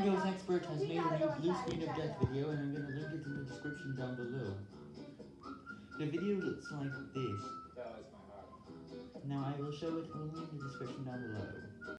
Expert has made a new blue screen of death video and I'm gonna link it in the description down below. The video looks like this. Now I will show it only in the description down below.